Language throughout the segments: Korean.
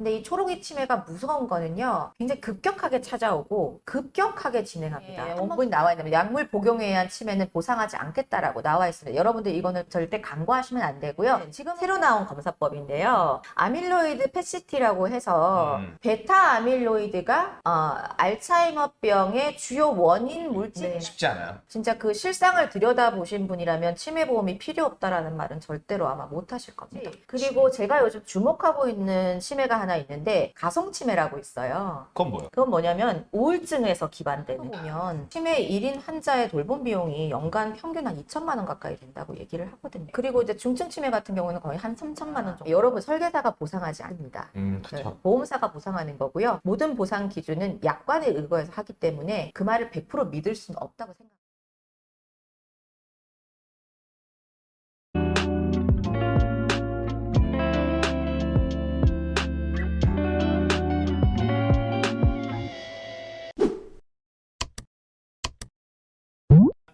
근데 이 초로기 치매가 무서운 거는요. 굉장히 급격하게 찾아오고 급격하게 진행합니다. 예, 원본이 나와 있는 약물 복용에 의한 치매는 보상하지 않겠다라고 나와 있습니다. 여러분들 이거는 절대 간과하시면 안 되고요. 지금 새로 나온 검사법인데요. 아밀로이드 PET-CT라고 해서 음. 베타 아밀로이드가 어, 알츠하이머병의 주요 원인 물질 네. 쉽지 않아요. 진짜 그 실상을 들여다보신 분이라면 치매 보험이 필요 없다라는 말은 절대로 아마 못 하실 겁니다. 그리고 제가 요즘 주목하고 있는 치매가 하나 있는데 가성치매라고 있어요. 그건 뭐예요? 그건 뭐냐면 우울증에서 기반되는 보면 치매 1인 환자의 돌봄 비용이 연간 평균 한 2천만 원 가까이 된다고 얘기를 하거든요. 그리고 이제 중증 치매 같은 경우는 거의 한 3천만 원 정도. 여러분 설계사가 보상하지 않습니다. 음, 네. 보험사가 보상하는 거고요. 모든 보상 기준은 약관에 의거해서 하기 때문에 그 말을 100% 믿을 수는 없다고 생각합니다.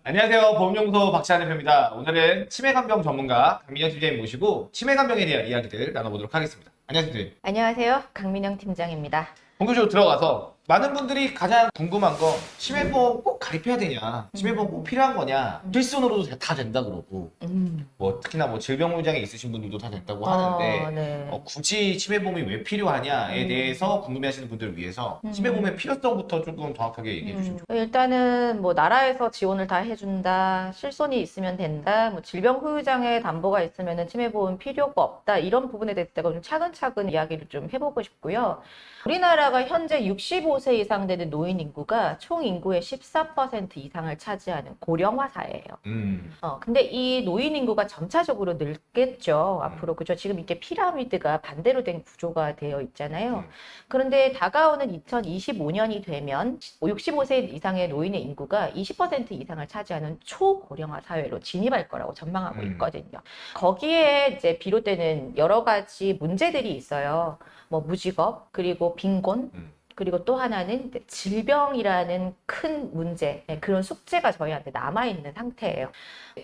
안녕하세요. 보험연구소 박시환 대표입니다. 오늘은 치매간병 전문가 강민영 팀장님 모시고 치매간병에 대한 이야기들 나눠보도록 하겠습니다. 안녕하세요. 안녕하세요. 강민영 팀장입니다. 본격적으로 들어가서 많은 분들이 가장 궁금한 건 치매보험 꼭 가입해야 되냐 치매보험 꼭 필요한 거냐 필수으로도 다 된다 그러고 음. 뭐 특히나 뭐 질병물장애 있으신 분들도 다 된다고 어, 하는데 네. 어, 굳이 치매보험이 왜 필요하냐에 음. 대해서 궁금해하시는 분들을 위해서 음. 치매보험의 필요성부터 조금 정확하게 얘기해 주시죠. 음, 일단은 뭐 나라에서 지원을 다 해준다, 실손이 있으면 된다, 뭐 질병 후유장애 담보가 있으면 치매보험 필요가 없다 이런 부분에 대해서 좀 차근차근 이야기를 좀 해보고 싶고요. 우리나라가 현재 65세 이상 되는 노인 인구가 총 인구의 14% 이상을 차지하는 고령화 사회예요. 음. 어, 근데 이 노인 인구가 점차적으로 늘겠죠. 앞으로 그죠? 지금 이렇게 피라미드가 반대로 된 구조가 되어 있잖아요. 음. 그런데 다가오는 2025년이 되면 65세 이상의 노인의 인구가 20% 이상을 차지하는 초고령화 사회로 진입할 거라고 전망하고 음. 있거든요. 거기에 이제 비롯되는 여러 가지 문제들이 있어요. 뭐 무직업, 그리고 빈곤, 음. 그리고 또 하나는 질병이라는 큰 문제, 네, 그런 숙제가 저희한테 남아있는 상태예요.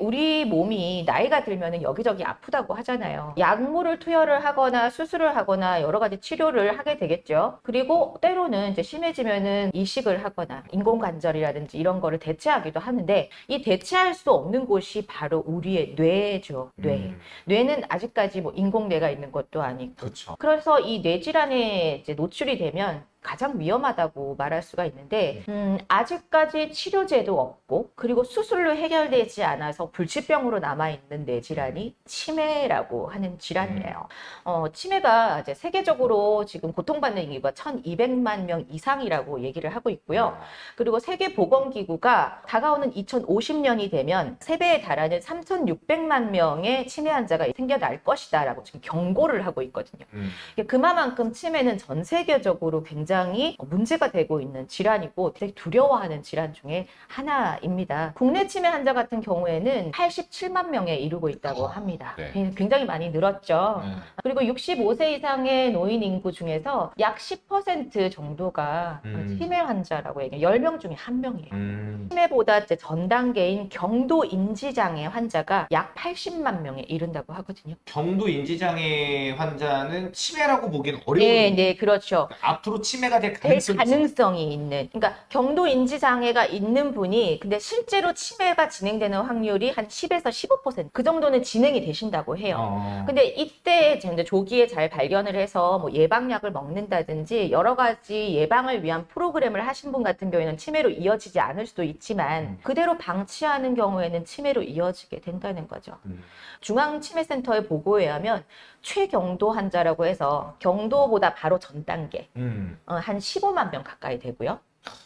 우리 몸이 나이가 들면 여기저기 아프다고 하잖아요. 약물을 투여를 하거나 수술을 하거나 여러 가지 치료를 하게 되겠죠. 그리고 때로는 이제 심해지면은 이식을 하거나 인공관절이라든지 이런 거를 대체하기도 하는데 이 대체할 수 없는 곳이 바로 우리의 뇌죠. 뇌. 음. 뇌는 아직까지 뭐 인공뇌가 있는 것도 아니고 그렇죠. 그래서 이 뇌질환에 이제 노출이 되면 가장 위험하다고 말할 수가 있는데 음, 아직까지 치료제도 없고 그리고 수술로 해결되지 않아서 불치병으로 남아있는 뇌질환이 치매라고 하는 질환이에요. 어, 치매가 이제 세계적으로 지금 고통받는 인구가 1200만 명 이상이라고 얘기를 하고 있고요. 그리고 세계보건기구가 다가오는 2050년이 되면 세배에 달하는 3600만 명의 치매 환자가 생겨날 것이다 라고 지금 경고를 하고 있거든요. 음. 이게 그만큼 치매는 전 세계적으로 굉장히 문제가 되고 있는 질환이고 되게 두려워하는 질환 중에 하나입니다. 국내 치매 환자 같은 경우에는 87만 명에 이르고 있다고 어, 합니다. 네. 굉장히 많이 늘었죠. 네. 그리고 65세 이상의 노인 인구 중에서 약 10% 정도가 음. 치매 환자라고 얘기해요. 10명 중에 1명이에요. 음. 치매보다 이제 전 단계인 경도 인지장애 환자가 약 80만 명에 이른다고 하거든요. 경도 인지장애 환자는 치매라고 보기엔 어려운 네, 네, 그렇죠. 앞으로 치매 가될될 가능성이 있어요. 가능성이 있는. 그러니까 경도 인지 장애가 있는 분이 근데 실제로 치매가 진행되는 확률이 한 10에서 15%그 정도는 진행이 되신다고 해요. 어. 근데 이때 이제 조기에 잘 발견을 해서 뭐 예방약을 먹는다든지 여러 가지 예방을 위한 프로그램을 하신 분 같은 경우에는 치매로 이어지지 않을 수도 있지만 음. 그대로 방치하는 경우에는 치매로 이어지게 된다는 거죠. 음. 중앙치매센터의 보고에 의하면 최경도 환자라고 해서 경도보다 바로 전 단계 음. 어, 한 15만 명 가까이 되고요.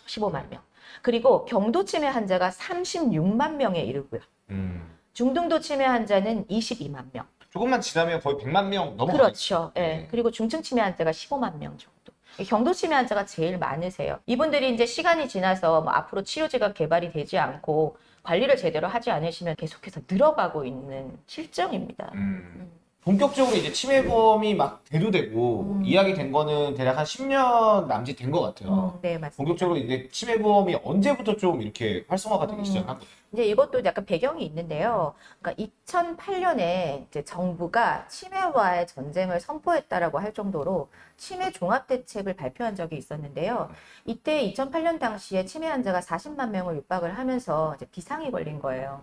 15만 명. 그리고 경도 치매 환자가 36만 명에 이르고요. 음. 중등도 치매 환자는 22만 명. 조금만 지나면 거의 100만 명 넘어가요. 그렇죠. 예. 네. 그리고 중증 치매 환자가 15만 명 정도. 경도 치매 환자가 제일 많으세요. 이분들이 이제 시간이 지나서 뭐 앞으로 치료제가 개발이 되지 않고 관리를 제대로 하지 않으시면 계속해서 늘어가고 있는 실정입니다. 음. 본격적으로 이제 치매보험이 막 대두되고 음. 이야기 된 거는 대략 한 10년 남짓 된 것 같아요. 음, 네, 맞습니다. 본격적으로 이제 치매보험이 언제부터 좀 이렇게 활성화가 되기 음. 시작한 거예요? 이제 이것도 약간 배경이 있는데요. 그러니까 2008년에 이제 정부가 치매와의 전쟁을 선포했다라고 할 정도로 치매 종합 대책을 발표한 적이 있었는데요. 이때 2008년 당시에 치매 환자가 40만 명을 육박을 하면서 이제 비상이 걸린 거예요.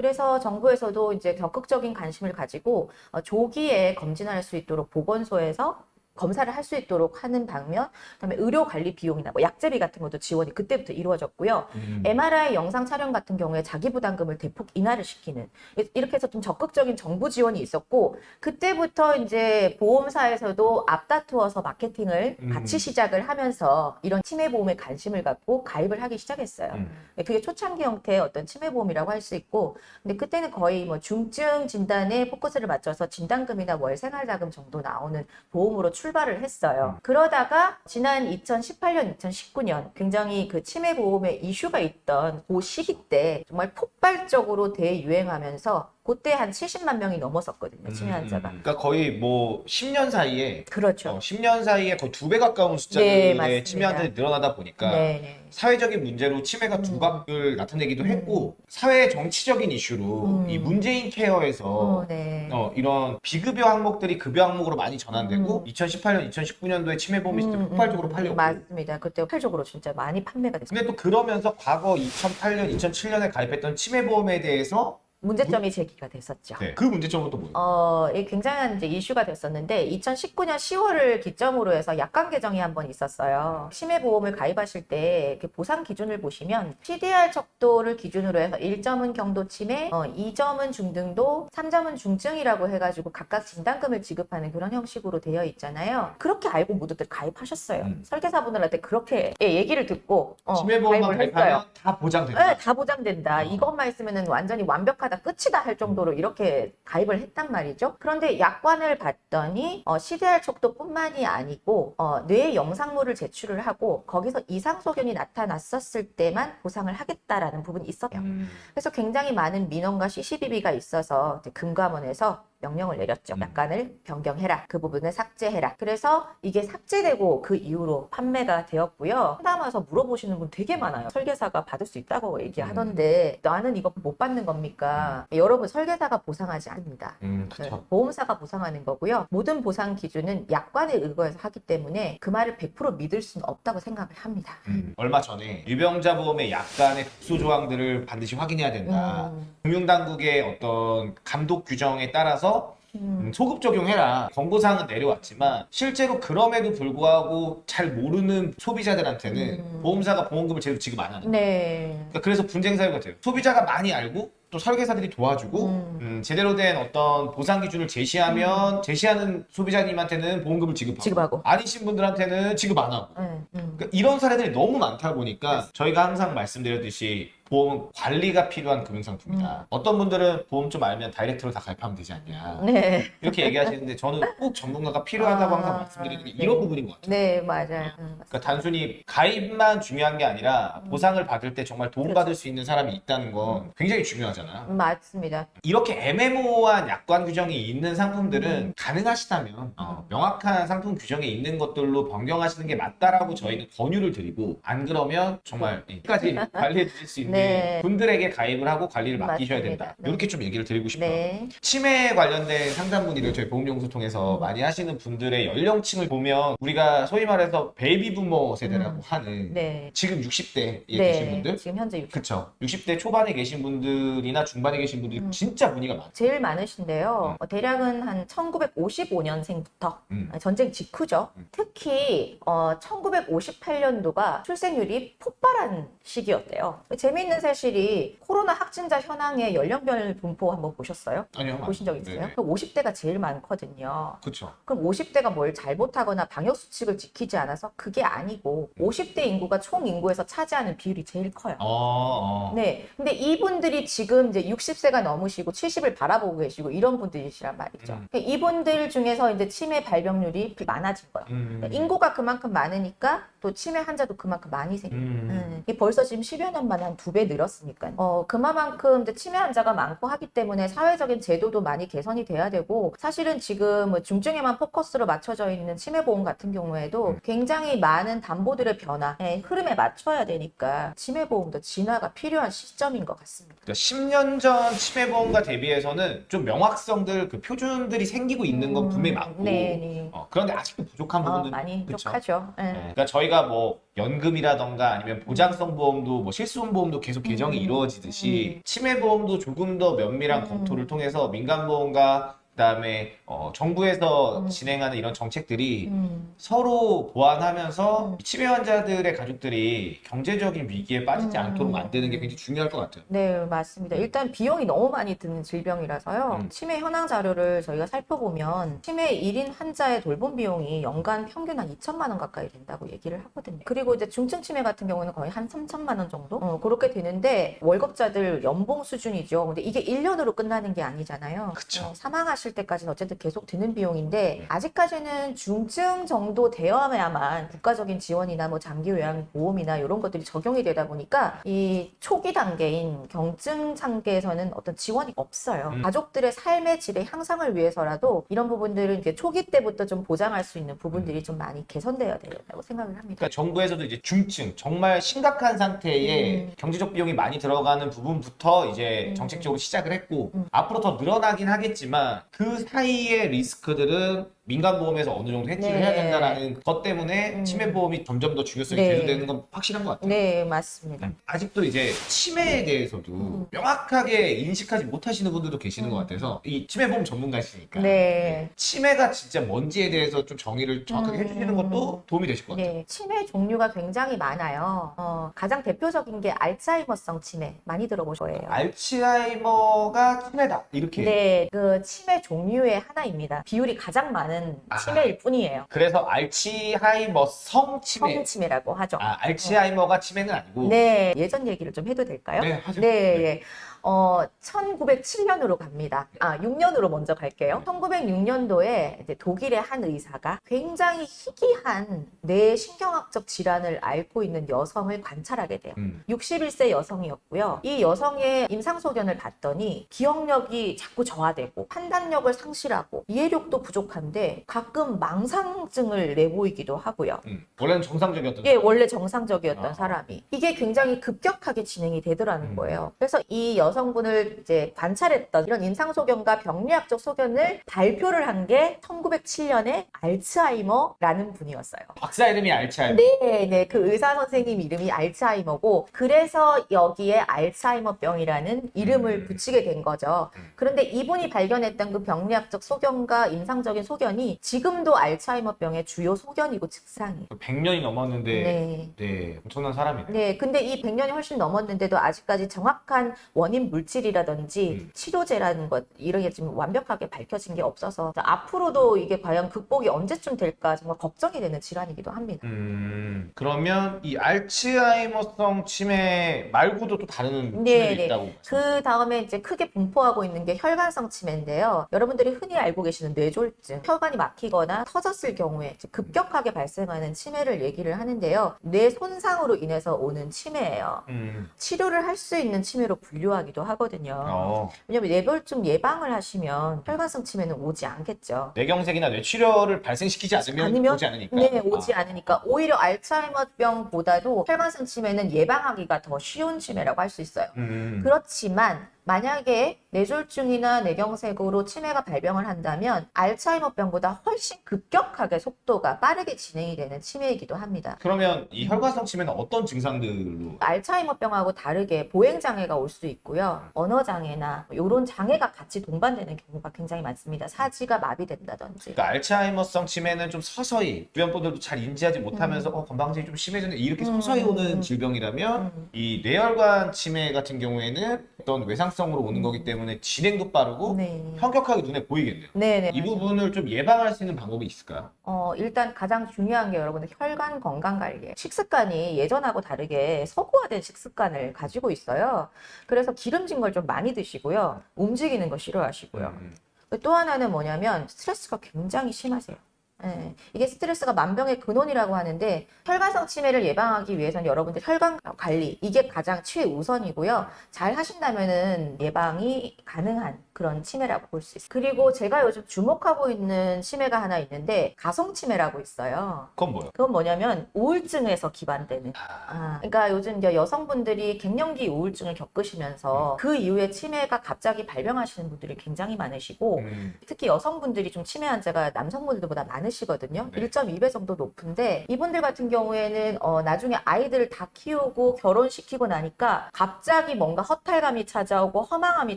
그래서 정부에서도 이제 적극적인 관심을 가지고 어, 조기에 검진할 수 있도록 보건소에서 검사를 할 수 있도록 하는 방면, 그다음에 의료 관리 비용이나 뭐 약제비 같은 것도 지원이 그때부터 이루어졌고요. 음. MRI 영상 촬영 같은 경우에 자기 부담금을 대폭 인하를 시키는 이렇게 해서 좀 적극적인 정부 지원이 있었고 그때부터 이제 보험사에서도 앞다투어서 마케팅을 음. 같이 시작을 하면서 이런 치매 보험에 관심을 갖고 가입을 하기 시작했어요. 음. 그게 초창기 형태의 어떤 치매 보험이라고 할 수 있고 근데 그때는 거의 뭐 중증 진단에 포커스를 맞춰서 진단금이나 월 생활자금 정도 나오는 보험으로 출 발을 했어요. 그러다가 지난 2018년, 2019년 굉장히 그 치매 보험에 이슈가 있던 그 시기 때 정말 폭발적으로 대유행하면서 그때 한 70만 명이 넘었었거든요. 치매 환자가. 음. 그러니까 거의 뭐 10년 사이에 그렇죠. 어, 10년 사이에 거의 두 배 가까운 네, 숫자의 맞습니다. 치매 환자들이 늘어나다 보니까 네, 네. 사회적인 문제로 치매가 음. 두각을 나타내기도 음. 했고 사회 정치적인 이슈로 음. 이 문재인 케어에서 어, 네. 어, 이런 비급여 항목들이 급여 항목으로 많이 전환되고 음. 2018년, 2019년도에 치매 보험이 진짜 음, 폭발적으로 음, 팔렸고 맞습니다. 그때 폭발적으로 진짜 많이 판매가 됐어요. 근데 또 그러면서 과거 2008년, 2007년에 가입했던 치매 보험에 대해서 문제점이 제기가 됐었죠. 네, 그 문제점은 또 뭐예요? 어, 이 굉장한 이제 이슈가 됐었는데 2019년 10월을 기점으로 해서 약관 개정이 한 번 있었어요. 치매 보험을 가입하실 때 보상 기준을 보시면 CDR 척도를 기준으로 해서 1점은 경도 치매, 어, 2점은 중등도, 3점은 중증이라고 해가지고 각각 진단금을 지급하는 그런 형식으로 되어 있잖아요. 그렇게 알고 모두들 가입하셨어요. 음. 설계사분들한테 그렇게 예, 얘기를 듣고 어, 치매 보험만 가입하면 했어요. 다 보장된다. 네, 다 보장된다. 어. 이것만 있으면 완전히 완벽 하다, 끝이다 할 정도로 이렇게 가입을 했단 말이죠. 그런데 약관을 봤더니 어, CDR 척도뿐만이 아니고 어, 뇌 영상물을 제출을 하고 거기서 이상 소견이 나타났었을 때만 보상을 하겠다라는 부분이 있어요. 음. 그래서 굉장히 많은 민원과 CCBB가 있어서 금감원에서 명령을 내렸죠. 음. 약관을 변경해라. 그 부분을 삭제해라. 그래서 이게 삭제되고 그 이후로 판매가 되었고요. 상담 와서 물어보시는 분 되게 많아요. 설계사가 받을 수 있다고 얘기하던데 나는 이거 못 받는 겁니까? 여러분 설계사가 보상하지 않습니다. 음, 네. 보험사가 보상하는 거고요. 모든 보상 기준은 약관에 의거해서 하기 때문에 그 말을 100% 믿을 수는 없다고 생각을 합니다. 음, 얼마 전에 유병자 보험의 약관의 특수 조항들을 반드시 확인해야 된다. 음, 금융당국의 어떤 감독 규정에 따라서 음, 음, 소급 적용해라. 권고사항은 내려왔지만 실제로 그럼에도 불구하고 잘 모르는 소비자들한테는 음. 보험사가 보험금을 제대로 지급 안 하는. 네. 그러니까 그래서 분쟁 사유가 돼요. 소비자가 많이 알고 또 설계사들이 도와주고 음. 음, 제대로 된 어떤 보상 기준을 제시하면 제시하는 소비자님한테는 보험금을 지급하고, 지급하고. 아니신 분들한테는 지급 안 하고. 음, 음. 그러니까 이런 사례들이 너무 많다 보니까 저희가 항상 말씀드렸듯이 보험은 관리가 필요한 금융상품이다. 어떤 분들은 보험 좀 알면 다이렉트로 다 가입하면 되지 않냐. 네. 이렇게 얘기하시는데 저는 꼭 전문가가 필요하다고 아, 항상 말씀드리는 게 네. 이런 부분인 것 같아요. 네, 맞아요. 음, 그러니까 단순히 가입만 중요한 게 아니라 음. 보상을 받을 때 정말 도움받을 수 있는 사람이 있다는 건 굉장히 중요하잖아. 음, 맞습니다. 이렇게 애매모호한 약관 규정이 있는 상품들은 음. 가능하시다면 어, 명확한 상품 규정에 있는 것들로 변경하시는 게 맞다라고 저희는 권유를 드리고 안 그러면 정말 끝까지 관리해 주실 수 있는 네. 분들에게 가입을 하고 관리를 맡기셔야 맞습니다. 된다. 네. 이렇게 좀 얘기를 드리고 싶어요. 네. 치매 관련된 상담 문의를 저희 보험용소 통해서 음. 많이 하시는 분들의 연령층을 보면 우리가 소위 말해서 베이비 부머 세대라고 음. 하는 네. 지금 60대에 계신 네. 분들 지금 현재 60. 그쵸 60대 초반에 계신 분들이나 중반에 계신 분들이 음. 진짜 문의가 많아요 제일 많으신데요. 어, 대략은 한 1955년생부터 음. 전쟁 직후죠. 음. 특히 어, 1958년도가 출생률이 폭발한 시기였대요. 재미있는 사실이 코로나 확진자 현황의 연령별 분포 한번 보셨어요? 아니요 보신 적 있어요? 네네. 그럼 50대가 제일 많거든요. 그쵸 그럼 50대가 뭘 잘못하거나 방역 수칙을 지키지 않아서 그게 아니고 50대 인구가 총 인구에서 차지하는 비율이 제일 커요. 어, 어. 네. 근데 이분들이 지금 이제 60세가 넘으시고 70을 바라보고 계시고 이런 분들이시란 말이죠. 음. 그러니까 이분들 중에서 이제 치매 발병률이 많아진 거예요. 음. 그러니까 인구가 그만큼 많으니까 또 치매 환자도 그만큼 많이 생겨요. 음. 음. 벌써 지금 10여 년 만에 한 두 배 늘었으니까. 어, 그만큼 이제 치매 환자가 많고 하기 때문에 사회적인 제도도 많이 개선이 돼야 되고 사실은 지금 뭐 중증에만 포커스로 맞춰져 있는 치매 보험 같은 경우에도 굉장히 많은 담보들의 변화의 흐름에 맞춰야 되니까 치매 보험도 진화가 필요한 시점인 것 같습니다. 그러니까 10년 전 치매 보험과 대비해서는 좀 명확성들 그 표준들이 생기고 있는 건 분명히 많고 네, 네. 어, 그런데 아직도 부족한 어, 부분들 많이? 부족하죠. 예. 네, 그러니까 저희 가 뭐 연금이라던가 아니면 보장성 보험도 뭐 실손 보험도 계속 개정이 음. 이루어지듯이 치매 보험도 조금 더 면밀한 음. 검토를 통해서 민간 보험과 그다음에 어, 정부에서 음. 진행하는 이런 정책들이 음. 서로 보완하면서 음. 치매 환자들의 가족들이 경제적인 위기에 빠지지 음. 않도록 만드는 게 굉장히 중요할 것 같아요. 네, 맞습니다. 일단 비용이 너무 많이 드는 질병이라서요. 음. 치매 현황 자료를 저희가 살펴보면 치매 1인 환자의 돌봄 비용이 연간 평균 한 2천만 원 가까이 된다고 얘기를 하거든요. 그리고 이제 중증 치매 같은 경우는 거의 한 3천만 원 정도? 어, 그렇게 되는데 월급자들 연봉 수준이죠. 근데 이게 1년으로 끝나는 게 아니잖아요. 그쵸. 어, 사망하실 때까지는 어쨌든 계속 드는 비용인데 네. 아직까지는 중증 정도 되어야만 국가적인 지원이나 뭐 장기 요양 보험이나 이런 것들이 적용이 되다 보니까 이 초기 단계인 경증 단계에서는 어떤 지원이 없어요. 음. 가족들의 삶의 질의 향상을 위해서라도 이런 부분들은 이제 초기 때부터 좀 보장할 수 있는 부분들이 좀 많이 개선되어야 된다고 생각을 합니다. 그러니까 정부에서도 이제 중증 정말 심각한 상태에 음. 경제적 비용이 많이 들어가는 부분부터 이제 음. 정책적으로 시작을 했고 음. 앞으로 더 늘어나긴 하겠지만 그 사이의 리스크들은 민간 보험에서 어느 정도 해지를 네. 해야 된다는 것 때문에 음. 치매 보험이 점점 더 중요성이 네. 대두되는 건 확실한 것 같아요. 네, 맞습니다. 아직도 이제 치매에 대해서도 음. 명확하게 인식하지 못하시는 분들도 계시는 것 음. 같아서 이 치매 보험 전문가시니까 네. 치매가 진짜 뭔지에 대해서 좀 정의를 정확하게 음. 해주시는 것도 도움이 되실 것 같아요. 네, 치매 종류가 굉장히 많아요. 어, 가장 대표적인 게 알츠하이머성 치매 많이 들어보실 거예요. 알츠하이머가 치매다 이렇게 네, 그 치매 종류의 하나입니다. 비율이 가장 많은 아. 치매일 뿐이에요. 그래서 알츠하이머 성 치매 성치매라고 하죠. 아 알츠하이머가 치매는 아니고 네, 예전 얘기를 좀 해도 될까요? 네, 하죠. 네, 예. 어, 1907년으로 갑니다. 아, 6년으로 먼저 갈게요. 1906년도에 이제 독일의 한 의사가 굉장히 희귀한 뇌 신경학적 질환을 앓고 있는 여성을 관찰하게 돼요. 음. 61세 여성이었고요. 이 여성의 임상소견을 봤더니 기억력이 자꾸 저하되고 판단력을 상실하고 이해력도 부족한데 가끔 망상증을 내보이기도 하고요. 음. 원래는 정상적이었던 이게 원래 정상적이었던 아. 사람이 이게 굉장히 급격하게 진행이 되더라는 음. 거예요. 그래서 이 여 성분을 이제 관찰했던 이런 임상소견과 병리학적 소견을 발표를 한 게 1907년에 알츠하이머라는 분이었어요. 박사 이름이 알츠하이머 네, 네. 그 의사 선생님 이름이 알츠하이머고 그래서 여기에 알츠하이머병이라는 이름을 음. 붙이게 된 거죠. 음. 그런데 이분이 발견했던 그 병리학적 소견과 임상적인 소견이 지금도 알츠하이머병의 주요 소견이고 증상이에요. 100년이 넘었는데 네. 네. 엄청난 사람이네 네, 근데 이 100년이 훨씬 넘었는데도 아직까지 정확한 원인 물질이라든지 음. 치료제라는 것 이런 게 지금 완벽하게 밝혀진 게 없어서 앞으로도 이게 과연 극복이 언제쯤 될까 정말 걱정이 되는 질환이기도 합니다. 음, 그러면 이 알츠하이머성 치매 말고도 또 다른 네, 치매도 네. 있다고 그 다음에 이제 크게 분포하고 있는 게 혈관성 치매인데요. 여러분들이 흔히 알고 계시는 뇌졸중, 혈관이 막히거나 터졌을 경우에 급격하게 발생하는 치매를 얘기를 하는데요. 뇌 손상으로 인해서 오는 치매예요. 음. 치료를 할 수 있는 치매로 분류하기 도 하거든요. 어. 왜냐면 뇌졸중 예방을 하시면 혈관성 치매는 오지 않겠죠. 뇌경색이나 뇌출혈을 발생시키지 않으면, 아니면? 오지 않으니까 네, 오지 아. 않으니까 오히려 알츠하이머병보다도 혈관성 치매는 예방하기가 더 쉬운 치매라고 할 수 있어요. 음. 그렇지만 만약에 뇌졸중이나 뇌경색으로 치매가 발병을 한다면 알츠하이머병보다 훨씬 급격하게 속도가 빠르게 진행이 되는 치매이기도 합니다. 그러면 이 혈관성 치매는 어떤 증상들로 알츠하이머병하고 다르게 보행장애가 올 수 있고요. 언어장애나 이런 장애가 같이 동반되는 경우가 굉장히 많습니다. 사지가 마비된다든지. 그러니까 알츠하이머성 치매는 좀 서서히 주변 분들도 잘 인지하지 못하면서 어, 건강증이 좀 심해졌네 이렇게 음. 서서히 오는 음. 질병이라면 음. 이 뇌혈관 치매 같은 경우에는 어떤 외상성 으로 오는 거기 때문에 진행도 빠르고 네. 현격하게 눈에 보이겠네요. 네네. 이 부분을 좀 예방할 수 있는 방법이 있을까요? 어, 일단 가장 중요한 게 여러분들 혈관 건강 관리예요. 식습관이 예전하고 다르게 서구화된 식습관을 가지고 있어요. 그래서 기름진 걸 좀 많이 드시고요. 움직이는 거 싫어하시고요. 음. 또 하나는 뭐냐면 스트레스가 굉장히 심하세요. 예, 이게 스트레스가 만병의 근원이라고 하는데 혈관성 치매를 예방하기 위해서는 여러분들 혈관 관리 이게 가장 최우선이고요. 잘 하신다면은 예방이 가능한 그런 치매라고 볼 수 있어요. 그리고 제가 요즘 주목하고 있는 치매가 하나 있는데 가성 치매라고 있어요. 그건 뭐예요? 그건 뭐냐면 우울증에서 기반되는 아, 아, 그러니까 요즘 이제 여성분들이 갱년기 우울증을 겪으시면서 그 이후에 치매가 갑자기 발병하시는 분들이 굉장히 많으시고 음, 특히 여성분들이 좀 치매 환자가 남성분들보다 많 으시거든요. 네. 1.2배 정도 높은데 이분들 같은 경우에는 어, 나중에 아이들을 다 키우고 결혼시키고 나니까 갑자기 뭔가 허탈감이 찾아오고 허망함이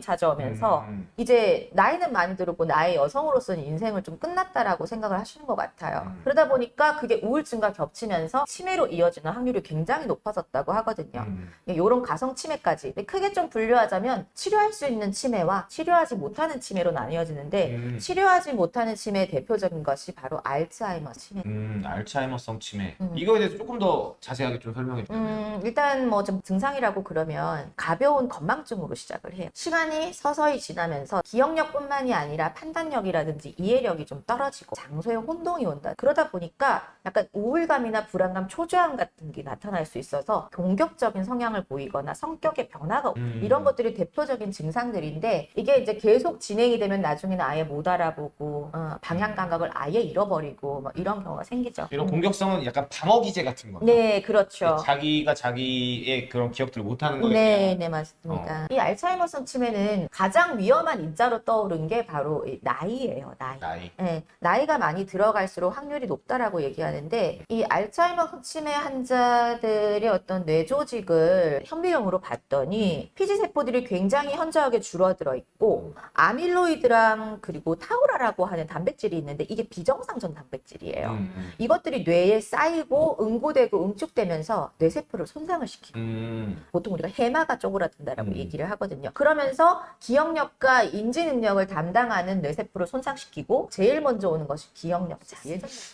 찾아오면서 음, 이제 나이는 많이 들었고 나의 여성으로서는 인생을 좀 끝났다라고 생각을 하시는 것 같아요. 음. 그러다 보니까 그게 우울증과 겹치면서 치매로 이어지는 확률이 굉장히 높아졌다고 하거든요. 음. 이런 가성 치매까지 크게 좀 분류하자면 치료할 수 있는 치매와 치료하지 못하는 치매로 나뉘어지는데 음. 치료하지 못하는 치매의 대표적인 것이 바로 알츠하이머 치매. 음, 알츠하이머성 치매. 음. 이거에 대해서 조금 더 자세하게 좀 설명해 주세요. 음, 일단 뭐 좀 증상이라고 그러면 가벼운 건망증으로 시작을 해요. 시간이 서서히 지나면서 기억력뿐만이 아니라 판단력이라든지 이해력이 좀 떨어지고 장소에 혼동이 온다. 그러다 보니까 약간 우울감이나 불안감, 초조함 같은 게 나타날 수 있어서 공격적인 성향을 보이거나 성격의 변화가 음. 이런 것들이 대표적인 증상들인데 이게 이제 계속 진행이 되면 나중에는 아예 못 알아보고 어, 방향 감각을 아예 잃어버리고 뭐 이런 경우가 생기죠. 이런 음. 공격성은 약간 방어 기제 같은 거. 네, 그렇죠. 자기가 자기의 그런 기억들을 못하는 거예요. 네, 네, 맞습니다. 어. 이 알츠하이머성 치매는 가장 위험한 인자로 떠오른 게 바로 이 나이예요, 나이. 나이. 네, 나이가 많이 들어갈수록 확률이 높다라고 얘기하는데 이 알츠하이머 치매 환자들의 어떤 뇌 조직을 현미경으로 봤더니 피지 세포들이 굉장히 현저하게 줄어들어 있고 아밀로이드랑 그리고 타우라라고 하는 단백질이 있는데 이게 비정상 전 단백질이에요. 음, 음. 이것들이 뇌에 쌓이고 응고되고 응축되면서 뇌세포를 손상을 시킵니다. 음, 보통 우리가 해마가 쪼그라든다라고 음. 얘기를 하거든요. 그러면서 기억력과 인지 능력을 담당하는 뇌세포를 손상시키고 제일 먼저 오는 것이 기억력.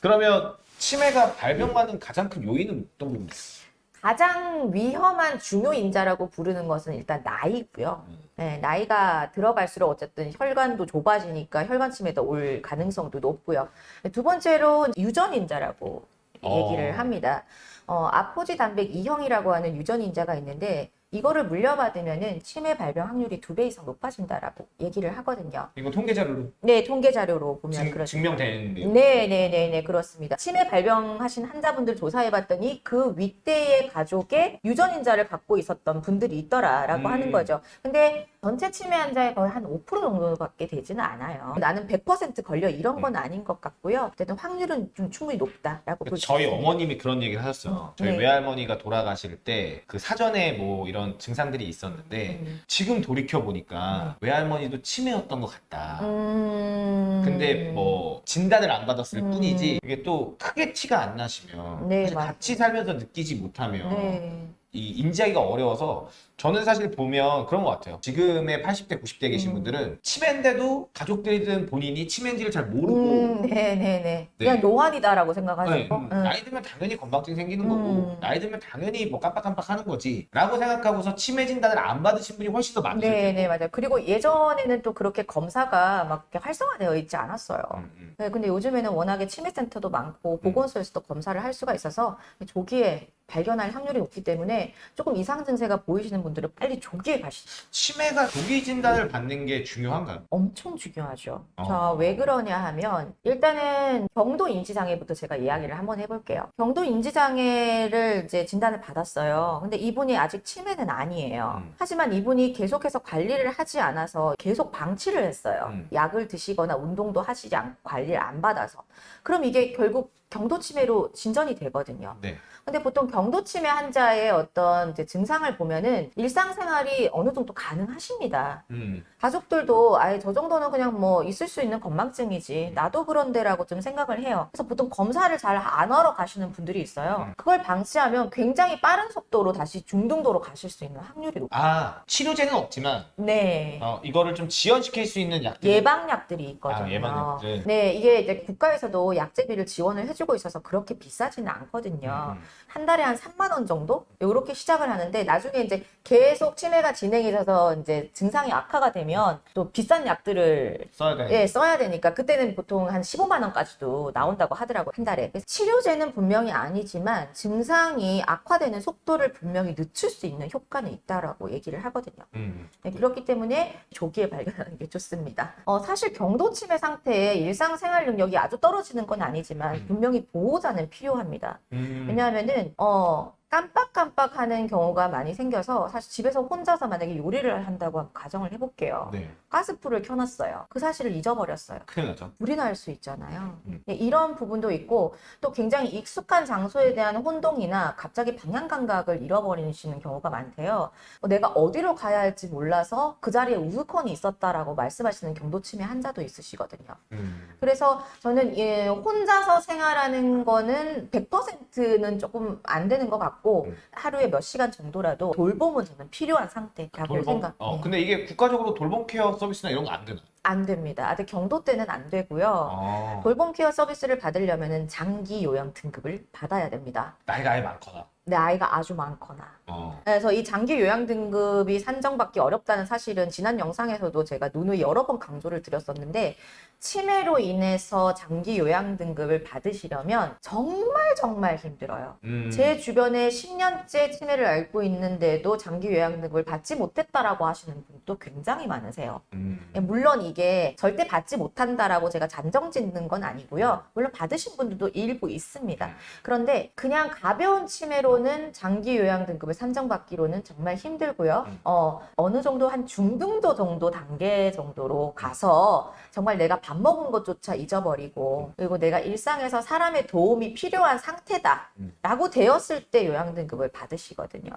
그러면 치매가 발병하는 가장 큰 요인은 어떤 부분이에요? 가장 위험한 중요 인자라고 부르는 것은 일단 나이고요. 음. 네, 나이가 들어갈수록 어쨌든 혈관도 좁아지니까 혈관 치매도 올 가능성도 높고요. 두 번째로 유전 인자라고 어. 얘기를 합니다. 어, 아포지 단백 2형이라고 하는 유전 인자가 있는데 이거를 물려받으면은 치매 발병 확률이 두 배 이상 높아진다라고 얘기를 하거든요. 이거 통계 자료로 네, 통계 자료로 보면 증, 그렇습니다. 증명된 내용. 네, 네, 네, 네, 그렇습니다. 치매 발병하신 환자분들 조사해 봤더니 그 윗대의 가족의 유전 인자를 갖고 있었던 분들이 있더라라고 음. 하는 거죠. 근데 전체 치매 환자의 거의 한 5% 정도밖에 되지는 않아요. 나는 100% 걸려 이런 건 아닌 것 같고요. 어쨌든 확률은 좀 충분히 높다라고 볼수 저희. 어머님이 그런 얘기를 하셨어요. 저희 네. 외할머니가 돌아가실 때 그 사전에 뭐 이런 증상들이 있었는데 음. 지금 돌이켜 보니까 외할머니도 치매였던 것 같다. 음. 근데 뭐 진단을 안 받았을 음. 뿐이지 이게 또 크게 티가 안 나시면 네, 사실 맞아요. 같이 살면서 느끼지 못하면 네. 이 인지하기가 어려워서 저는 사실 보면 그런 것 같아요. 지금의 80대, 90대 계신 음. 분들은 치매인데도 가족들이든 본인이 치매인지를 잘 모르고 음, 네네네. 그냥 네. 노안이다라고 네, 생각하시고. 음, 응. 나이 들면 당연히 건망증 생기는 거고 음. 나이 들면 당연히 뭐 깜빡깜빡 하는 거지 라고 생각하고서 치매 진단을 안 받으신 분이 훨씬 더 많으실 네, 텐데 네, 맞아요. 그리고 예전에는 또 그렇게 검사가 막 이렇게 활성화되어 있지 않았어요. 음, 음. 네, 근데 요즘에는 워낙에 치매센터도 많고 보건소에서도 검사를 할 수가 있어서 조기에 발견할 확률이 높기 때문에 조금 이상 증세가 보이시는 분들은 빨리 조기에 가시죠. 치매가 조기 진단을 받는 게 중요한가요? 엄청 중요하죠. 어. 자, 왜 그러냐 하면 일단은 경도 인지장애부터 제가 이야기를 한번 해볼게요. 경도 인지장애를 이제 진단을 받았어요. 근데 이분이 아직 치매는 아니에요. 음. 하지만 이분이 계속해서 관리를 하지 않아서 계속 방치를 했어요. 음. 약을 드시거나 운동도 하시지 않고 관리를 안 받아서. 그럼 이게 결국 경도 치매로 진전이 되거든요. 네. 근데 보통 경도 치매 환자의 어떤 증상을 보면은 일상생활이 어느 정도 가능하십니다. 음. 가족들도 아예 저 정도는 그냥 뭐 있을 수 있는 건망증이지 나도 그런데라고 좀 생각을 해요. 그래서 보통 검사를 잘 안 하러 가시는 분들이 있어요. 음. 그걸 방치하면 굉장히 빠른 속도로 다시 중등도로 가실 수 있는 확률이 높아요. 아 치료제는 없지만 네. 어, 이거를 좀 지연시킬 수 있는 약들 예방약들이 있거든요. 아, 예방약들. 네, 이게 이제 국가에서도 약제비를 지원을 해주고 있어서 그렇게 비싸지는 않거든요. 음. 한 달에 한 3만 원 정도? 이렇게 시작을 하는데 나중에 이제 계속 치매가 진행이 돼서 이제 증상이 악화가 되면 또 비싼 약들을 써야 돼. 예, 써야 되니까 그때는 보통 한 15만 원까지도 나온다고 하더라고요. 한 달에. 치료제는 분명히 아니지만 증상이 악화되는 속도를 분명히 늦출 수 있는 효과는 있다라고 얘기를 하거든요. 음. 네, 그렇기 때문에 조기에 발견하는 게 좋습니다. 어, 사실 경도치매 상태에 일상생활 능력이 아주 떨어지는 건 아니지만 음. 분명히 보호자는 필요합니다. 음. 왜냐하면은 어 깜빡깜빡 하는 경우가 많이 생겨서 사실 집에서 혼자서 만약에 요리를 한다고 가정을 해볼게요. 네. 가스불을 켜놨어요. 그 사실을 잊어버렸어요. 큰일 나죠. 불이 날 수 있잖아요. 음. 예, 이런 부분도 있고 또 굉장히 익숙한 장소에 대한 혼동이나 갑자기 방향 감각을 잃어버리시는 경우가 많대요. 어, 내가 어디로 가야 할지 몰라서 그 자리에 우스컨이 있었다라고 말씀하시는 경도치매 환자도 있으시거든요. 음. 그래서 저는 예, 혼자서 생활하는 거는 100%는 조금 안 되는 것 같고 음. 하루에 몇 시간 정도라도 돌봄은 저는 필요한 상태라고 돌봄. 생각. 어, 네. 근데 이게 국가적으로 돌봄 케어 서비스나 이런 거 안 되나? 안 됩니다. 아직 경도 때는 안 되고요. 어. 돌봄 케어 서비스를 받으려면 장기 요양 등급을 받아야 됩니다. 나이가 아예 많거나. 내 아이가 아주 많거나. 어. 그래서 이 장기 요양 등급이 산정받기 어렵다는 사실은 지난 영상에서도 제가 누누이 여러 번 강조를 드렸었는데 치매로 인해서 장기 요양 등급을 받으시려면 정말 정말 힘들어요. 음. 제 주변에 10년째 치매를 앓고 있는데도 장기 요양 등급을 받지 못했다라고 하시는 분도 굉장히 많으세요. 음. 예, 물론 이게 절대 받지 못한다라고 제가 잔정 짓는 건 아니고요. 물론 받으신 분들도 일부 있습니다. 음. 그런데 그냥 가벼운 치매로 는 장기 요양 등급을 산정받기로는 정말 힘들고요. 음. 어, 어느 정도 한 중등도 정도 단계 정도로 가서 정말 내가 밥 먹은 것조차 잊어버리고 그리고 내가 일상에서 사람의 도움이 필요한 상태다 라고 되었을 때 요양 등급을 받으시거든요.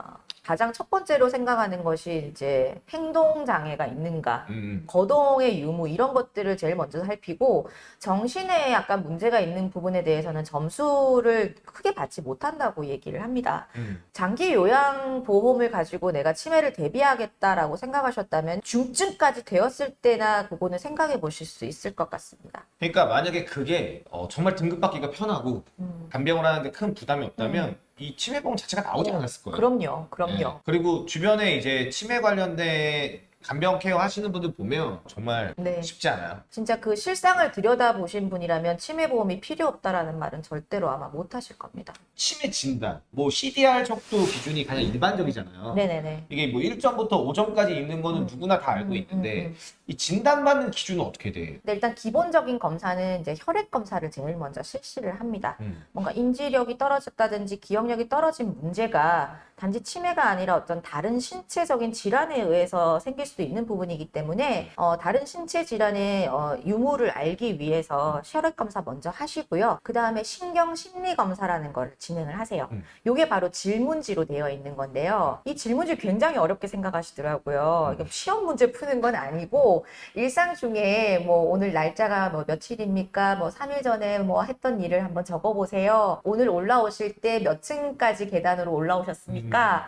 가장 첫 번째로 생각하는 것이 이제 행동 장애가 있는가 음. 거동의 유무 이런 것들을 제일 먼저 살피고 정신에 약간 문제가 있는 부분에 대해서는 점수를 크게 받지 못한다고 얘기를 합니다. 음. 장기 요양 보험을 가지고 내가 치매를 대비하겠다라고 생각하셨다면 중증까지 되었을 때나 그거는 생각해 보실 수 있을 것 같습니다. 그러니까 만약에 그게 어, 정말 등급 받기가 편하고 음. 간병을 하는데 큰 부담이 없다면 이 치매보험 자체가 나오지 어, 않았을 거예요. 그럼요, 그럼요. 네. 그리고 주변에 이제 치매 관련된 간병 케어 하시는 분들 보면 정말 네. 쉽지 않아요. 진짜 그 실상을 들여다보신 분이라면 치매 보험이 필요 없다라는 말은 절대로 아마 못 하실 겁니다. 치매 진단, 뭐 CDR 척도 기준이 가장 일반적이잖아요. 네네네. 이게 뭐 1점부터 5점까지 있는 거는 음. 누구나 다 알고 음, 있는데 음, 음. 이 진단받는 기준은 어떻게 돼? 근데 일단 기본적인 검사는 이제 혈액 검사를 제일 먼저 실시를 합니다. 음. 뭔가 인지력이 떨어졌다든지 기억력이 떨어진 문제가 단지 치매가 아니라 어떤 다른 신체적인 질환에 의해서 생길 수도 있는 부분이기 때문에 어, 다른 신체 질환의 어, 유무를 알기 위해서 혈액 검사 먼저 하시고요. 그 다음에 신경 심리 검사라는 걸 진행을 하세요. 음. 이게 바로 질문지로 되어 있는 건데요. 이 질문지 굉장히 어렵게 생각하시더라고요. 이게 시험 문제 푸는 건 아니고 일상 중에 뭐 오늘 날짜가 뭐 며칠입니까? 뭐 3일 전에 뭐 했던 일을 한번 적어보세요. 오늘 올라오실 때 몇 층까지 계단으로 올라오셨습니까?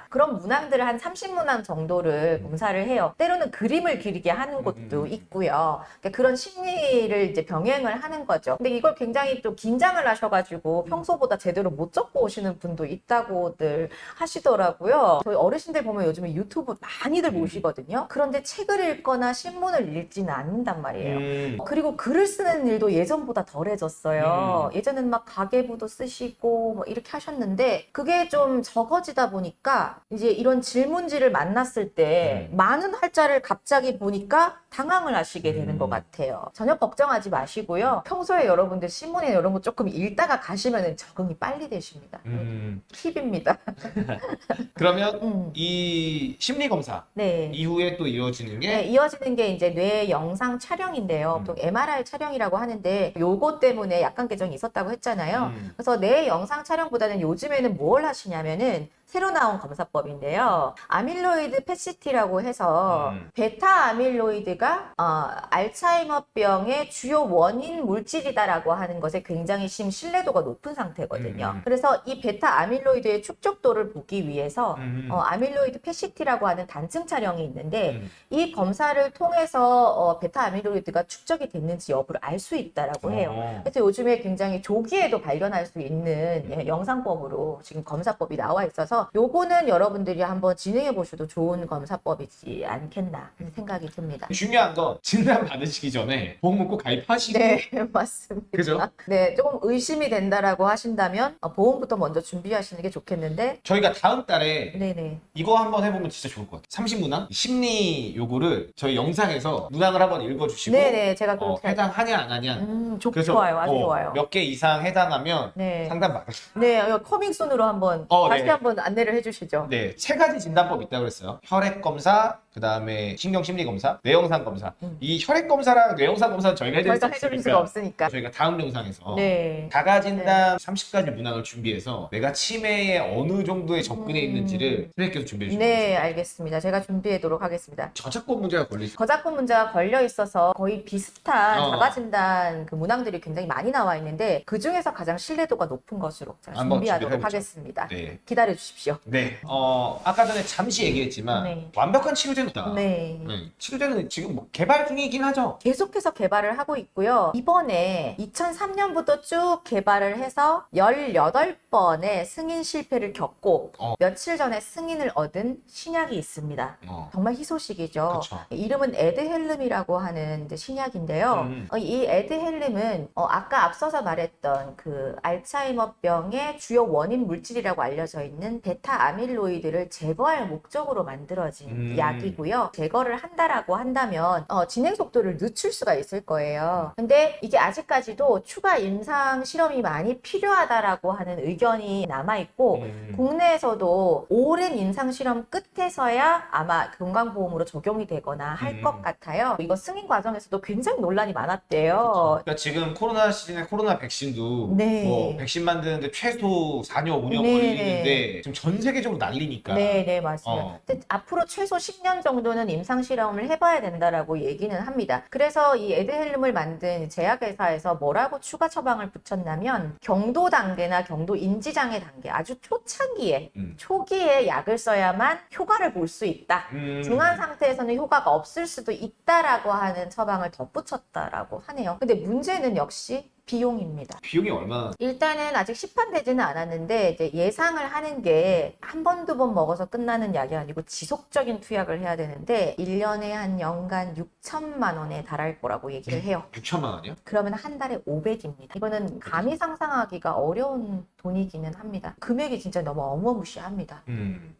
그런 문항들을 한 30문항 정도를 검사를 해요. 때로는 그림을 그리게 하는 곳도 음. 있고요. 그러니까 그런 심리를 이제 병행을 하는 거죠. 근데 이걸 굉장히 또 긴장을 하셔가지고 평소보다 제대로 못 적고 오시는 분도 있다고들 하시더라고요. 저희 어르신들 보면 요즘에 유튜브 많이들 음. 보시거든요. 그런데 책을 읽거나 신문을 읽지는 않는단 말이에요. 음. 그리고 글을 쓰는 일도 예전보다 덜해졌어요. 음. 예전에는 막 가계부도 쓰시고 뭐 이렇게 하셨는데 그게 좀 적어지다 보니 까 이제 이런 질문지를 만났을 때 음. 많은 활자를 갑자기 보니까 당황을 하시게 되는 음. 것 같아요. 전혀 걱정하지 마시고요. 평소에 여러분들 신문이나 이런 거 조금 읽다가 가시면 적응이 빨리 되십니다. 음. 팁입니다. 그러면 음. 이 심리 검사 네. 이후에 또 이어지는 게 네, 이어지는 게 이제 뇌 영상 촬영인데요. 음. 보통 MRI 촬영이라고 하는데 요거 때문에 약간 개정이 있었다고 했잖아요. 음. 그래서 뇌 영상 촬영보다는 요즘에는 뭘 하시냐면은 새로 나온 검사법인데요. 아밀로이드 PET-CT라고 해서 음. 베타 아밀로이드가 어, 알츠하이머병의 주요 원인 물질이다라고 하는 것에 굉장히 심 신뢰도가 높은 상태거든요. 음. 그래서 이 베타 아밀로이드의 축적도를 보기 위해서 음. 어, 아밀로이드 PET-CT라고 하는 단층 촬영이 있는데 음. 이 검사를 통해서 어, 베타 아밀로이드가 축적이 됐는지 여부를 알 수 있다라고 해요. 어. 그래서 요즘에 굉장히 조기에도 발견할 수 있는 예, 영상법으로 지금 검사법이 나와 있어서 요거는 여러분들이 한번 진행해 보셔도 좋은 검사법이지 않겠나 하는 생각이 듭니다. 중요한 건 진단 받으시기 전에 보험은 꼭 가입하시고 네, 맞습니다. 그죠? 네, 조금 의심이 된다라고 하신다면 어, 보험부터 먼저 준비하시는 게 좋겠는데 저희가 다음 달에 네네. 이거 한번 해보면 진짜 좋을 것 같아요. 삼신문항 심리 요구를 저희 영상에서 문항을 한번 읽어주시고 네네, 제가 어, 해당하냐 안 하냐. 음, 좋, 좋아요. 아주 어, 좋아요. 몇 개 이상 해당하면 네. 상담 받을 네, 커밍순으로 한번 어, 다시 네. 한번 안내를 해주시죠. 네, 세 가지 진단법 있다고 그랬어요. 혈액 검사, 그 다음에 신경 심리 검사, 뇌영상 검사. 음. 이 혈액 검사랑 뇌영상 검사는 저희가 해드릴 수 없으니까 수가 없으니까. 저희가 다음 영상에서 네. 자가 진단 30가지 문항을 준비해서 내가 치매에 어느 정도의 접근해 음. 있는지를 선생님께서 준비해 주세요. 네, 알겠습니다. 제가 준비하도록 하겠습니다. 저작권 문제가 걸리죠. 저작권 문제가 걸려 있어서 거의 비슷한 어. 자가 진단 그 문항들이 굉장히 많이 나와 있는데 그 중에서 가장 신뢰도가 높은 것으로 준비하도록. 하겠습니다. 네. 기다려 주십시오. 네. 어, 아까 전에 잠시 얘기했지만 네. 완벽한 치료제는 없다. 네. 네, 치료제는 지금 뭐 개발 중이긴 하죠. 계속해서 개발을 하고 있고요. 이번에 2003년부터 쭉 개발을 해서 18 번의 승인 실패를 겪고 어. 며칠 전에 승인을 얻은 신약이 있습니다. 어. 정말 희소식이죠. 그쵸. 이름은 에드헬름이라고 하는 신약인데요. 음. 어, 이 에드헬름은 어, 아까 앞서서 말했던 그 알츠하이머병의 주요 원인 물질이라고 알려져 있는 베타 아밀로이드를 제거할 목적으로 만들어진 음. 약이고요. 제거를 한다라고 한다면 어, 진행 속도를 늦출 수가 있을 거예요. 근데 이게 아직까지도 추가 임상 실험이 많이 필요하다라고 하는 의견 이 남아 있고 음. 국내에서도 오랜 임상 실험 끝에서야 아마 건강보험으로 적용이 되거나 할 음. 것 같아요. 이거 승인 과정에서도 굉장히 논란이 많았대요. 그러니까 지금 코로나 시즌에 코로나 백신도 네. 뭐 백신 만드는데 최소 4년 5년 네, 걸리는데 지금 전 세계적으로 난리니까. 네, 네, 맞습니다. 어. 앞으로 최소 10년 정도는 임상 실험을 해봐야 된다라고 얘기는 합니다. 그래서 이 에드헬름을 만든 제약회사에서 뭐라고 추가 처방을 붙였냐면 경도 단계나 경도 인지 장애 단계 아주 초창기에 음. 초기에 약을 써야만 효과를 볼 수 있다. 음. 중한 상태에서는 효과가 없을 수도 있다라고 하는 처방을 덧붙였다라고 하네요. 근데 문제는 역시 비용입니다. 비용이 얼마나 일단은 아직 시판되지는 않았는데 이제 예상을 하는 게 한 번, 두 번 먹어서 끝나는 약이 아니고 지속적인 투약을 해야 되는데 1년에 한 연간 6천만 원에 달할 거라고 얘기를 해요. 6천만 원이요? 그러면 한 달에 500입니다. 이거는 감히 상상하기가 어려운 돈이기는 합니다. 금액이 진짜 너무 어마무시합니다. 음.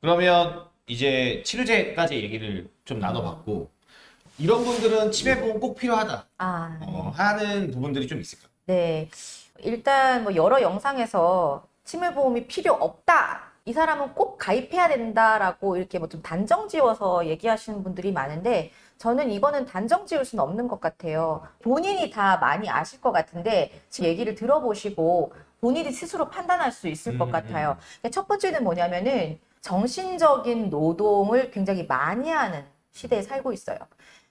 그러면 이제 치료제까지 얘기를 좀 나눠봤고 이런 분들은 치매 보험 꼭 필요하다 아, 네. 어, 하는 부분들이 좀 있을까? 네. 일단 뭐 여러 영상에서 치매 보험이 필요 없다. 이 사람은 꼭 가입해야 된다라고 이렇게 뭐 좀 단정 지어서 얘기하시는 분들이 많은데 저는 이거는 단정 지을 수는 없는 것 같아요. 본인이 다 많이 아실 것 같은데 지금 얘기를 들어보시고 본인이 스스로 판단할 수 있을 것 음, 같아요. 그러니까 첫 번째는 뭐냐면은 정신적인 노동을 굉장히 많이 하는 시대에 살고 있어요.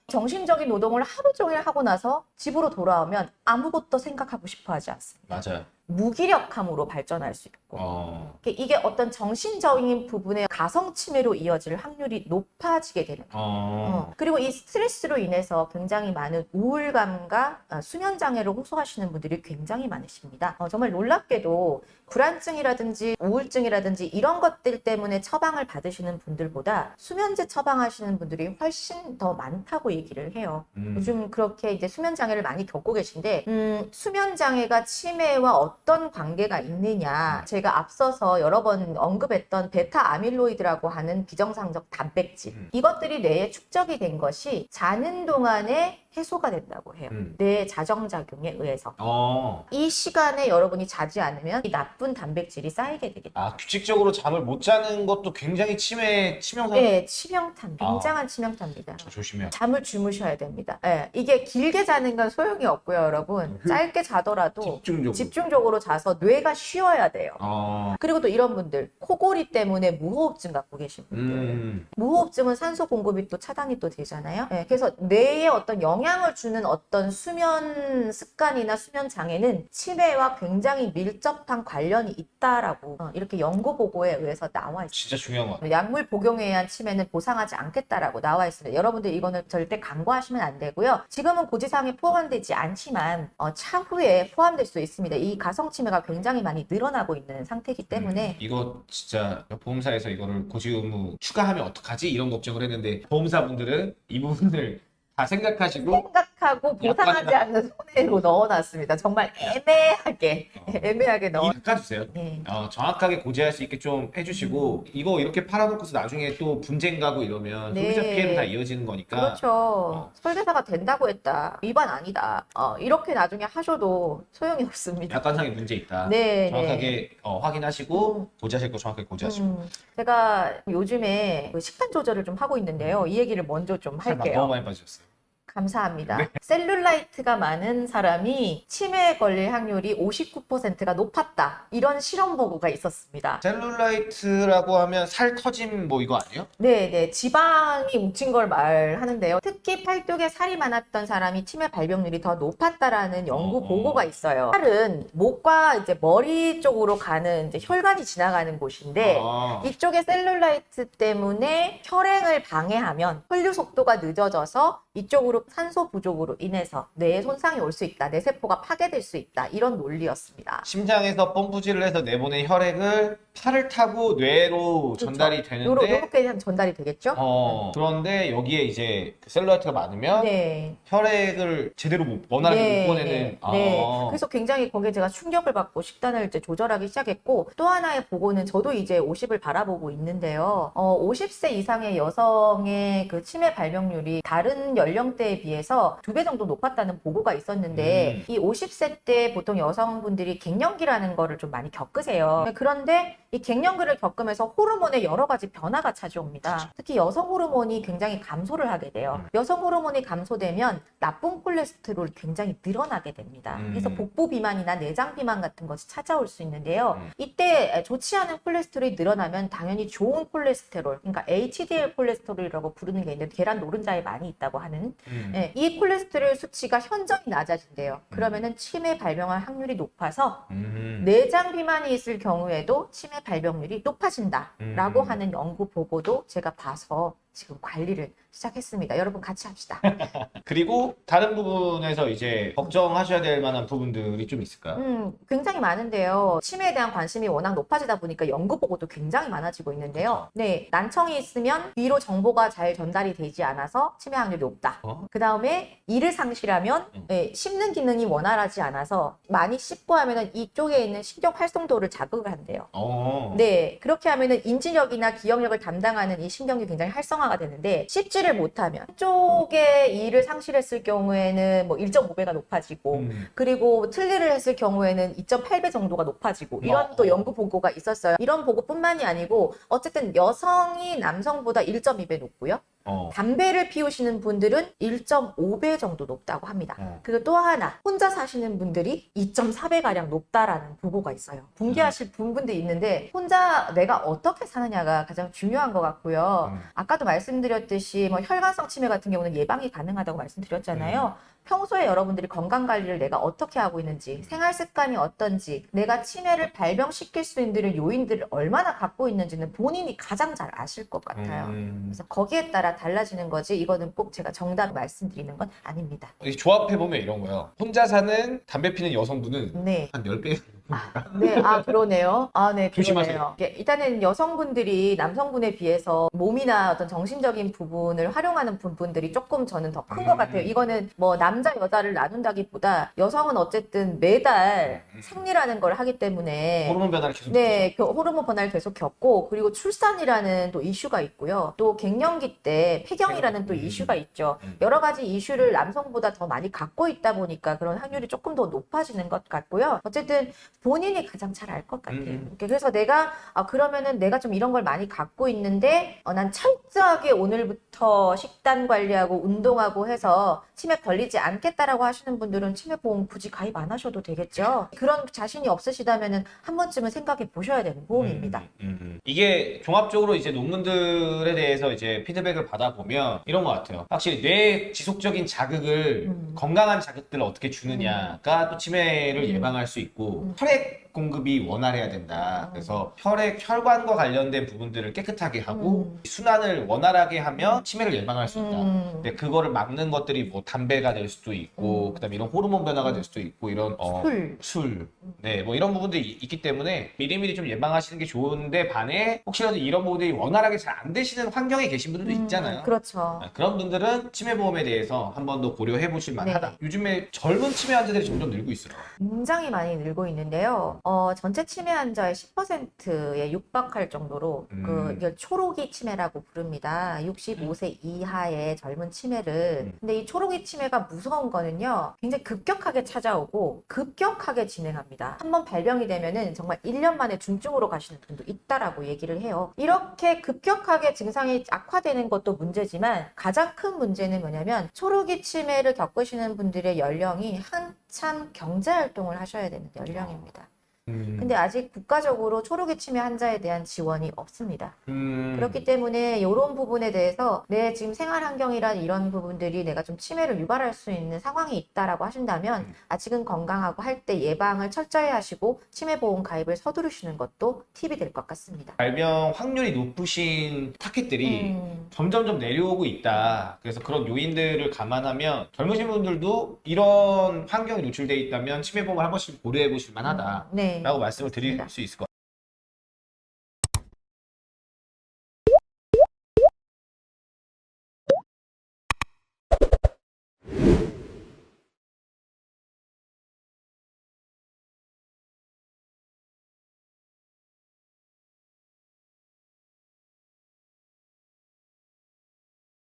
정신적인 노동을 하루 종일 하고 나서 집으로 돌아오면 아무것도 생각하고 싶어 하지 않습니다. 맞아요. 무기력함으로 발전할 수 있고. 어. 이게 어떤 정신적인 부분의 가성 치매로 이어질 확률이 높아지게 되는 거예요. 어. 어, 그리고 이 스트레스로 인해서 굉장히 많은 우울감과 어, 수면 장애를 호소하시는 분들이 굉장히 많으십니다. 어, 정말 놀랍게도 불안증이라든지 우울증이라든지 이런 것들 때문에 처방을 받으시는 분들보다 수면제 처방하시는 분들이 훨씬 더 많다고 얘기를 해요. 음. 요즘 그렇게 이제 수면 장애를 많이 겪고 계신데 음, 수면 장애가 치매와 어떤 관계가 있느냐. 제가 앞서서 여러 번 언급했던 베타 아밀로이드라고 하는 비정상적 단백질. 음. 이것들이 뇌에 축적이 된 것이 자는 동안에 해소가 된다고 해요. 음. 뇌 자정작용에 의해서. 어. 이 시간에 여러분이 자지 않으면 이 나쁜 단백질이 쌓이게 되겠죠. 아 규칙적으로 잠을 못 자는 것도 굉장히 치매 치명상. 네, 치명탄, 아. 굉장한 치명타입니다. 조심해요. 잠을 주무셔야 됩니다. 예, 이게 길게 자는 건 소용이 없고요, 여러분. 짧게 자더라도 집중적으로. 집중적으로 자서 뇌가 쉬어야 돼요. 어. 그리고 또 이런 분들, 코골이 때문에 무호흡증 갖고 계신 분들. 음. 무호흡증은 산소 공급이 또 차단이 또 되잖아요. 예, 그래서 뇌에 어떤 영 향을 주는 어떤 수면 습관이나 수면 장애는 치매와 굉장히 밀접한 관련이 있다라고 어, 이렇게 연구 보고에 의해서 나와 있습니다. 진짜 중요한 것 같아요. 약물 복용에 의한 치매는 보상하지 않겠다라고 나와 있습니다. 여러분들 이거는 절대 간과하시면 안 되고요. 지금은 고지사항에 포함되지 않지만 어, 차후에 포함될 수 있습니다. 이 가성 치매가 굉장히 많이 늘어나고 있는 상태이기 때문에 음, 이거 진짜 보험사에서 이거를 고지 의무 추가하면 어떡하지 이런 걱정을 했는데 보험사분들은 이 부분을 다 생각하시고 생각 하고 보상하지 않는 손해로 넣어놨습니다. 정말 애매하게 어, 애매하게 넣어. 이 깎아주세요. 네. 어, 정확하게 고지할 수 있게 좀 해주시고 이거 이렇게 팔아놓고서 나중에 또 분쟁 가고 이러면 네. 소비자 피해로 다 이어지는 거니까 그렇죠. 어. 설계사가 된다고 했다. 위반 아니다. 어, 이렇게 나중에 하셔도 소용이 없습니다. 약관상의 문제 있다. 네, 정확하게 어, 확인하시고 음. 고지하실 거 정확하게 고지하시고 음, 제가 요즘에 그 식단 조절을 좀 하고 있는데요. 이 얘기를 먼저 좀살 너무 할게요. 많이 빠지셨어요. 감사합니다. 네. 셀룰라이트가 많은 사람이 치매에 걸릴 확률이 59%가 높았다. 이런 실험 보고가 있었습니다. 셀룰라이트라고 하면 살 터짐 뭐 이거 아니에요? 네, 네. 지방이 뭉친 걸 말하는데요. 특히 팔뚝에 살이 많았던 사람이 치매 발병률이 더 높았다라는 연구 어. 보고가 있어요. 살은 목과 이제 머리 쪽으로 가는 이제 혈관이 지나가는 곳인데 아, 이쪽에 셀룰라이트 때문에 혈행을 방해하면 혈류 속도가 늦어져서 이쪽으로 산소 부족으로 인해서 뇌에 손상이 올 수 있다. 뇌 세포가 파괴될 수 있다. 이런 논리였습니다. 심장에서 펌프질을 해서 내보낸 혈액을 팔을 타고 뇌로 전달이 요렇- 되는데 요렇게 전달이 되겠죠? 어, 그런데 여기에 이제 그 셀룰라이트가 많으면 네. 혈액을 제대로 못 원활하게 네, 못 보내는 네, 아. 네. 그래서 굉장히 거기에 제가 충격을 받고 식단을 이제 조절하기 시작했고 또 하나의 보고는 저도 이제 50을 바라보고 있는데요. 어, 50세 이상의 여성의 그 치매 발병률이 다른 연령대에 비해서 두 배 정도 높았다는 보고가 있었는데 음. 이 50세 때 보통 여성분들이 갱년기라는 거를 좀 많이 겪으세요. 그런데 이 갱년기를 겪으면서 호르몬의 여러 가지 변화가 찾아옵니다. 특히 여성 호르몬이 굉장히 감소를 하게 돼요. 음. 여성 호르몬이 감소되면 나쁜 콜레스테롤이 굉장히 늘어나게 됩니다. 음. 그래서 복부 비만이나 내장 비만 같은 것이 찾아올 수 있는데요. 음. 이때 좋지 않은 콜레스테롤이 늘어나면 당연히 좋은 콜레스테롤, 그러니까 HDL 콜레스테롤이라고 부르는 게 있는데 계란 노른자에 많이 있다고 하는 음. 예, 이 콜레스테롤 수치가 현저히 낮아진대요. 그러면은 치매 발병할 확률이 높아서 음. 내장 비만이 있을 경우에도 치매 발병률이 높아진다라고 음. 하는 연구 보고도 제가 봐서 지금 관리를 시작했습니다. 여러분 같이 합시다. 그리고 다른 부분에서 이제 걱정하셔야 될 만한 부분들이 좀 있을까요? 음, 굉장히 많은데요. 치매에 대한 관심이 워낙 높아지다 보니까 연구 보고도 굉장히 많아지고 있는데요. 네, 난청이 있으면 위로 정보가 잘 전달이 되지 않아서 치매 확률이 높다. 어? 그 다음에 이를 상실하면 음. 예, 씹는 기능이 원활하지 않아서 많이 씹고 하면은 이쪽에 있는 신경 활성도를 자극을 한대요. 어. 네, 그렇게 하면은 인지력이나 기억력을 담당하는 이 신경이 굉장히 활성화가 되는데 씹지 를 못하면 한쪽에 이를 상실했을 경우에는 뭐 1.5배가 높아지고 음. 그리고 틀니를 했을 경우에는 2.8배 정도가 높아지고 이런 어. 또 연구 보고가 있었어요. 이런 보고뿐만이 아니고 어쨌든 여성이 남성보다 1.2배 높고요. 어. 담배를 피우시는 분들은 1.5배 정도 높다고 합니다. 어. 그리고 또 하나 혼자 사시는 분들이 2.4배 가량 높다라는 보고가 있어요. 붕괴하실 분분들이 있는데 혼자 내가 어떻게 사느냐가 가장 중요한 것 같고요. 음. 아까도 말씀드렸듯이 뭐 혈관성 치매 같은 경우는 예방이 가능하다고 말씀드렸잖아요. 평소에 여러분들이 건강 관리를 내가 어떻게 하고 있는지, 생활 습관이 어떤지, 내가 치매를 발병시킬 수 있는 요인들을 얼마나 갖고 있는지는 본인이 가장 잘 아실 것 같아요. 음. 그래서 거기에 따라 달라지는 거지 이거는 꼭 제가 정답 말씀드리는 건 아닙니다. 이 조합해 보면 이런 거예요. 혼자 사는 담배 피는 여성분은 네. 한 10배 네, 아 그러네요. 아, 네, 조심하세요. 그러네요. 일단은 여성분들이 남성분에 비해서 몸이나 어떤 정신적인 부분을 활용하는 부분들이 조금 저는 더 큰것 음. 같아요. 이거는 뭐 남자 여자를 나눈다기보다 여성은 어쨌든 매달 음. 생리라는 걸 하기 때문에 호르몬 변화를 계속 네, 그 호르몬 변화를 계속 겪고 그리고 출산이라는 또 이슈가 있고요. 또 갱년기 때 폐경이라는 또 음. 이슈가 있죠. 음. 여러 가지 이슈를 남성보다 더 많이 갖고 있다 보니까 그런 확률이 조금 더 높아지는 것 같고요. 어쨌든 본인이 가장 잘 알 것 같아요. 음. 그래서 내가 아 그러면은 내가 좀 이런 걸 많이 갖고 있는데 어, 난 철저하게 오늘부터 식단 관리하고 운동하고 해서 치매 걸리지 않겠다라고 하시는 분들은 치매 보험 굳이 가입 안 하셔도 되겠죠. 그런 자신이 없으시다면은 한 번쯤은 생각해 보셔야 되는 보험입니다. 음, 음, 음. 이게 종합적으로 이제 논문들에 대해서 이제 피드백을 받아보면 이런 것 같아요. 확실히 뇌 지속적인 자극을 음. 건강한 자극들을 어떻게 주느냐가 또 치매를 음. 예방할 수 있고 음. 혈액 deve 공급이 원활해야 된다. 음. 그래서 혈액 혈관과 관련된 부분들을 깨끗하게 하고 음. 순환을 원활하게 하면 치매를 예방할 수 있다. 음. 근데 그거를 막는 것들이 뭐 담배가 될 수도 있고 음. 그다음에 이런 호르몬 변화가 될 수도 있고 이런 어, 술. 술, 네, 뭐 이런 부분들이 이- 있기 때문에 미리미리 좀 예방하시는 게 좋은데 반해 혹시라도 이런 부분들이 원활하게 잘 안 되시는 환경에 계신 분들도 음, 있잖아요. 그렇죠. 네, 그런 분들은 치매 보험에 대해서 한 번 더 고려해 보실 만하다. 네. 요즘에 젊은 치매 환자들이 점점 늘고 있어요. 굉장히 많이 늘고 있는데요. 어, 전체 치매 환자의 10%에 육박할 정도로 음. 그 이걸 초록이 치매라고 부릅니다. 65세 이하의 젊은 치매를. 음. 근데 이 초록이 치매가 무서운 거는요. 굉장히 급격하게 찾아오고 급격하게 진행합니다. 한번 발병이 되면은 정말 1년 만에 중증으로 가시는 분도 있다라고 얘기를 해요. 이렇게 급격하게 증상이 악화되는 것도 문제지만 가장 큰 문제는 뭐냐면 초록이 치매를 겪으시는 분들의 연령이 한참 경제 활동을 하셔야 되는 연령입니다. 근데 아직 국가적으로 초록이 치매 환자에 대한 지원이 없습니다. 음, 그렇기 때문에 이런 부분에 대해서 내 지금 생활 환경이란 이런 부분들이 내가 좀 치매를 유발할 수 있는 상황이 있다라고 하신다면 음. 아직은 건강하고 할 때 예방을 철저히 하시고 치매 보험 가입을 서두르시는 것도 팁이 될 것 같습니다. 발병 확률이 높으신 타켓들이 음, 점점점 내려오고 있다. 그래서 그런 요인들을 감안하면 젊으신 분들도 이런 환경에 노출돼 있다면 치매 보험을 한 번씩 고려해 보실 만하다. 네. 라고 말씀을 드릴. 수 있을 것 같아요.